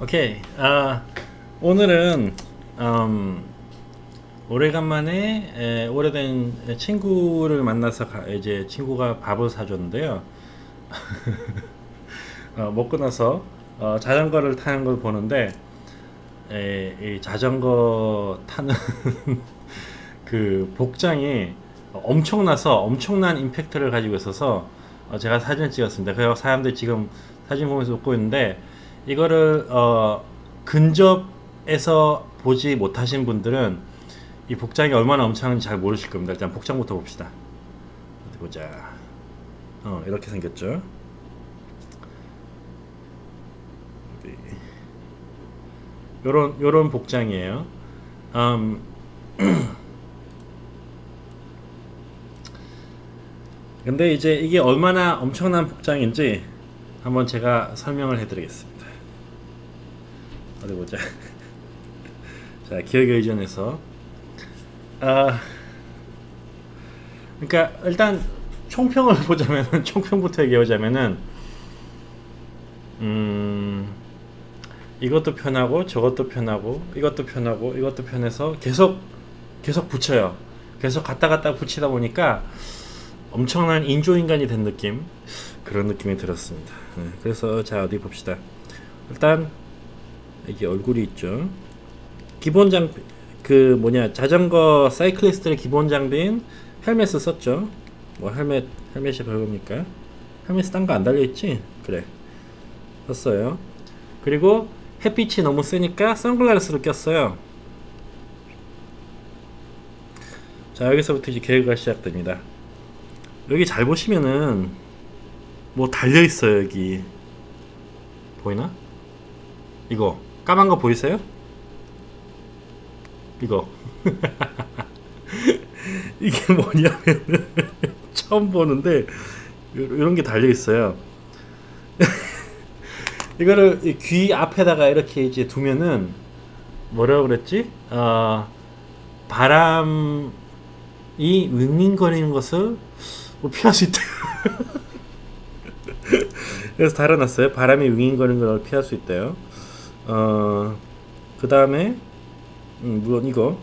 오케이. 아 오늘은 음, 오래간만에 에, 오래된 친구를 만나서 가- 이제 친구가 밥을 사줬는데요. 어, 먹고 나서 어, 자전거를 타는 걸 보는데 에, 이 자전거 타는 그 복장이 엄청나서 엄청난 임팩트를 가지고 있어서 어, 제가 사진을 찍었습니다. 그래서 사람들이 지금 사진 보면서 웃고 있는데 이거를 어, 근접에서 보지 못하신 분들은 이 복장이 얼마나 엄청난지 잘 모르실 겁니다. 일단 복장부터 봅시다. 어디 보자. 어, 이렇게 생겼죠. 요런 요런 복장이에요. 음, 근데 이제 이게 얼마나 엄청난 복장인지 한번 제가 설명을 해드리겠습니다. 어디 보자. 자, 기억의 의존에서 아, 그러니까 일단 총평을 보자면은 총평부터 얘기하자면은 음 이것도 편하고 저것도 편하고 이것도 편하고 이것도 편해서 계속 계속 붙여요. 계속 갔다 갔다 붙이다 보니까 엄청난 인조인간이 된 느낌 그런 느낌이 들었습니다. 네, 그래서 자 어디 봅시다. 일단 여기 얼굴이 있죠. 기본 장비 그 뭐냐 자전거 사이클리스트의 기본 장비인 헬멧을 썼죠. 뭐 헬멧 헬멧이 별겁니까? 헬멧 딴거 안 달려 있지? 그래 썼어요. 그리고 햇빛이 너무 세니까 선글라스를 꼈어요. 자 여기서부터 이제 계획가 시작됩니다. 여기 잘 보시면은 뭐 달려 있어요 여기 보이나? 이거 까만 거 보이세요? 이거 이게 뭐냐면 처음 보는데 이런 게 달려 있어요. 이거를 이귀 앞에다가 이렇게 이제 두면은 뭐라고 그랬지? 어, 바람이 윙윙거리는 것을 뭐 피할 수 있다. 그래서 달아놨어요. 바람이 윙윙거리는 걸 피할 수 있대요. 어, 그 다음에 음, 물론 이거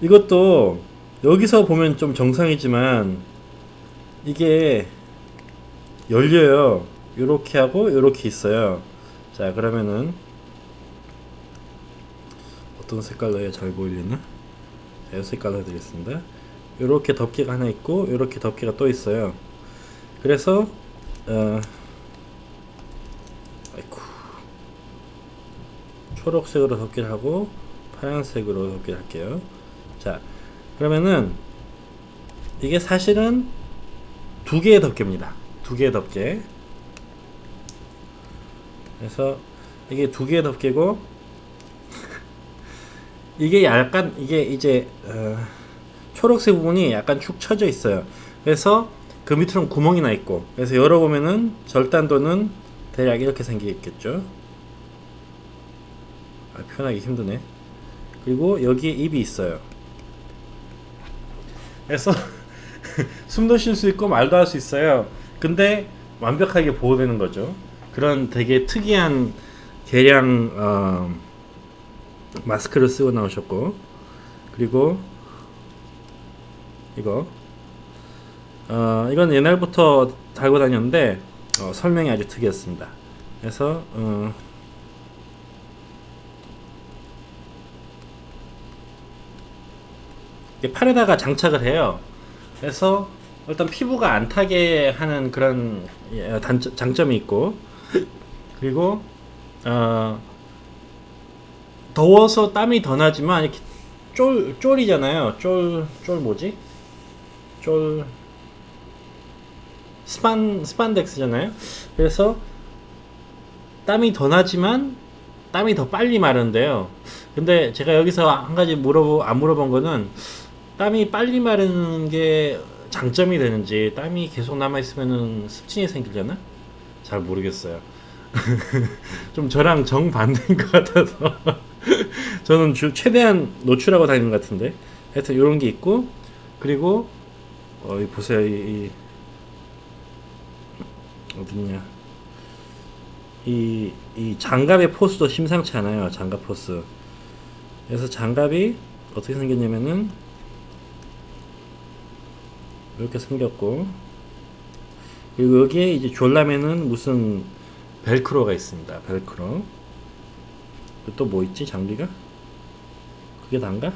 이것도 여기서 보면 좀 정상이지만 이게 열려요. 요렇게 하고 요렇게 있어요. 자 그러면은 어떤 색깔로 해야 잘 보이려나? 자, 이 색깔로 해드리겠습니다. 요렇게 덮개가 하나 있고 요렇게 덮개가 또 있어요. 그래서 어, 아이쿠 초록색으로 덮개를 하고 파란색으로 덮개를 할게요. 자, 그러면은 이게 사실은 두 개의 덮개입니다. 두 개의 덮개. 그래서 이게 두 개의 덮개고 이게 약간 이게 이제 어, 초록색 부분이 약간 축 처져 있어요. 그래서 그 밑으로는 구멍이 나 있고 그래서 열어보면은 절단도는 대략 이렇게 생기겠죠. 아, 표현하기 힘드네. 그리고 여기에 입이 있어요. 그래서 숨도 쉴 수 있고 말도 할 수 있어요. 근데 완벽하게 보호되는 거죠. 그런 되게 특이한 개량 어, 마스크를 쓰고 나오셨고 그리고 이거 어, 이건 옛날부터 달고 다녔는데 어, 설명이 아주 특이했습니다. 그래서 어, 이게 팔에다가 장착을 해요. 그래서 일단 피부가 안 타게 하는 그런 예, 단점, 장점이 있고 그리고 어, 더워서 땀이 더 나지만 이렇게 쫄 쫄이잖아요. 쫄 쫄 뭐지? 쫄 스판 스판덱스잖아요. 그래서 땀이 더 나지만 땀이 더 빨리 마른대요. 근데 제가 여기서 한 가지 물어보 안 물어본 거는 땀이 빨리 마르는 게 장점이 되는지 땀이 계속 남아 있으면은 습진이 생기려나? 잘 모르겠어요. 좀 저랑 정 반대인 것 같아서 저는 주, 최대한 노출하고 다니는 것 같은데 하여튼 이런 게 있고 그리고 어, 이 보세요 이, 이 어딨냐 이, 이 장갑의 포스도 심상치 않아요. 장갑 포스. 그래서 장갑이 어떻게 생겼냐면은 이렇게 생겼고 그리고 여기에 이제 졸라매는 무슨 벨크로가 있습니다. 벨크로. 또 뭐 있지 장비가? 그게 단가?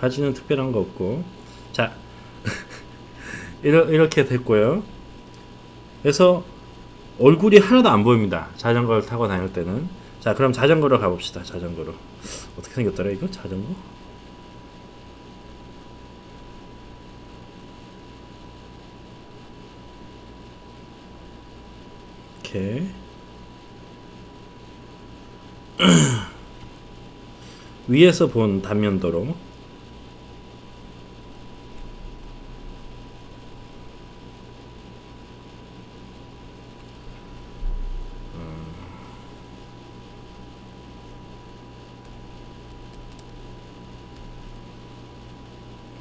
바지는 특별한 거 없고 자 이렇게 됐고요. 그래서 얼굴이 하나도 안 보입니다. 자전거를 타고 다닐 때는 자 그럼 자전거로 가봅시다. 자전거로 어떻게 생겼더라 이거 자전거? 이렇게 위에서 본 단면도로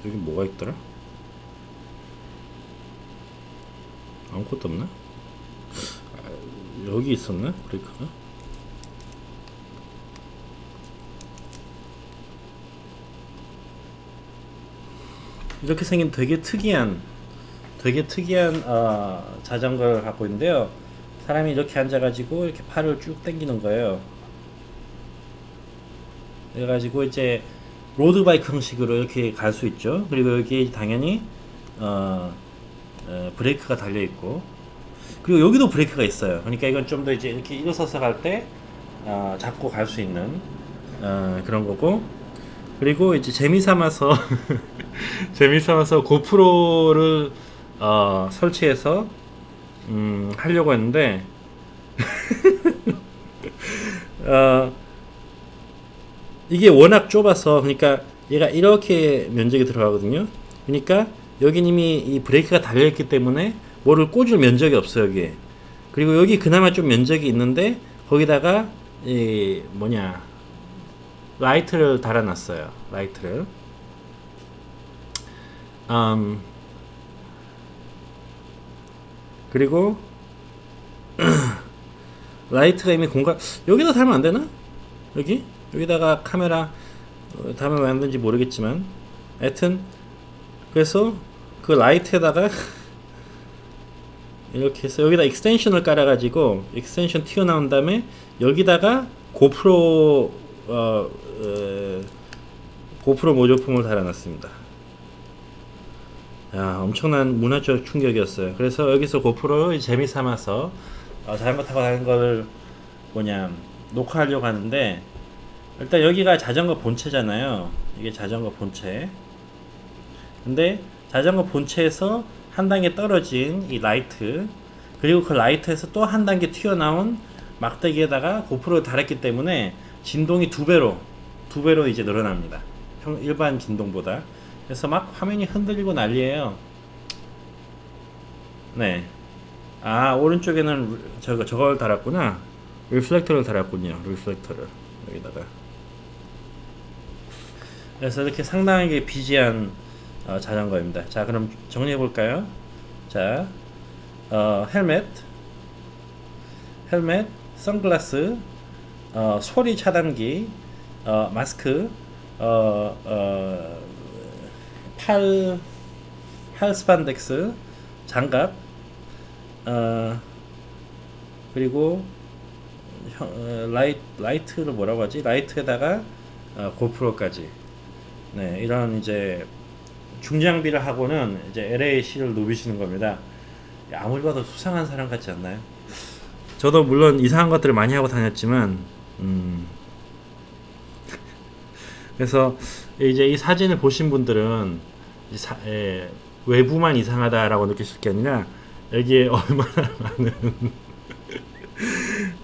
여기 뭐가 있더라? 아무것도 없나? 아, 여기 있었나? 브레이크가? 이렇게 생긴 되게 특이한 되게 특이한 어, 자전거를 갖고 있는데요. 사람이 이렇게 앉아가지고 이렇게 팔을 쭉 당기는 거예요. 그래가지고 이제 로드바이크 형식으로 이렇게 갈 수 있죠. 그리고 여기 당연히 어, 어, 브레이크가 달려 있고 그리고 여기도 브레이크가 있어요. 그러니까 이건 좀 더 이제 이렇게 일어서서 갈때 어, 잡고 갈 수 있는 어, 그런 거고 그리고 이제 재미 삼아서 재미 삼아서 고프로를 어, 설치해서 음, 하려고 했는데 어, 이게 워낙 좁아서 그러니까 얘가 이렇게 면적이 들어가거든요. 그러니까 여기 이미 이 브레이크가 달려 있기 때문에 뭐를 꽂을 면적이 없어요 여기에. 그리고 여기 그나마 좀 면적이 있는데 거기다가 이 뭐냐 라이트를 달아놨어요. 라이트를. 음, 그리고 라이트가 이미 공간 여기다 달면 안 되나? 여기 여기다가 카메라 어, 달면 왜 안 되는지 모르겠지만 하여튼 그래서 그 라이트에다가 이렇게 해서 여기다 extension을 깔아가지고 extension 튀어나온 다음에 여기다가 고프로 어, 어, 고프로 모조품을 달아놨습니다. 야, 엄청난 문화적 충격이었어요. 그래서 여기서 고프로 재미 삼아서 어, 타고 다니는 걸 뭐냐 녹화하려고 하는데 일단 여기가 자전거 본체잖아요. 이게 자전거 본체. 근데 자전거 본체에서 한 단계 떨어진 이 라이트 그리고 그 라이트에서 또 한 단계 튀어나온 막대기에다가 고프로를 달았기 때문에 진동이 두 배로 두 배로 이제 늘어납니다. 평, 일반 진동보다. 그래서 막 화면이 흔들리고 난리예요. 네. 아 오른쪽에는 저거 저걸 달았구나. reflector를 달았군요. reflector를 여기다가. 그래서 이렇게 상당하게 busy한 어, 자전거입니다. 자 그럼 정리해 볼까요? 자 어, 헬멧, 헬멧, 선글라스, 어, 소리 차단기, 어, 마스크, 어, 어, 팔, 팔 스판덱스, 장갑, 어, 그리고 어, 라이, 라이트를 뭐라고 하지? 라이트에다가 어, 고프로까지. 네, 이런 이제 중장비를 하고는 이제 LAC를 누비시는 겁니다. 아무리 봐도 수상한 사람 같지 않나요? 저도 물론 이상한 것들을 많이 하고 다녔지만, 음, 그래서 이제 이 사진을 보신 분들은 사, 예, 외부만 이상하다라고 느끼실 게 아니라 여기에 얼마나 많은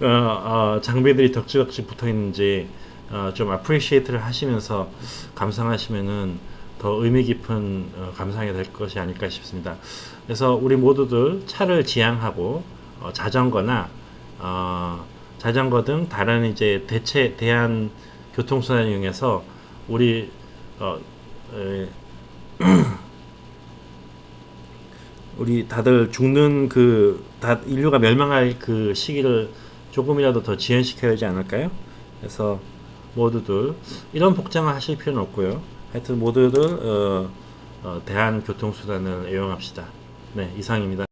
어, 어, 장비들이 덕지덕지 붙어 있는지 어, 좀 아프리시에이트를 하시면서 감상하시면은 더 의미 깊은 어, 감상이 될 것이 아닐까 싶습니다. 그래서 우리 모두들 차를 지향하고 어, 자전거나 어, 자전거 등 다른 이제 대체 대한 교통수단을 이용해서 우리 어, 에, 우리 다들 죽는 그 다 인류가 멸망할 그 시기를 조금이라도 더 지연시켜야 되지 않을까요? 그래서 모두들 이런 복장을 하실 필요는 없고요. 하여튼 모두들 어, 어, 대한교통수단을 애용합시다. 네, 이상입니다.